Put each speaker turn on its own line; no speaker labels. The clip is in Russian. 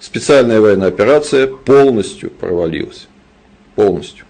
специальная военная операция полностью провалилась. Полностью.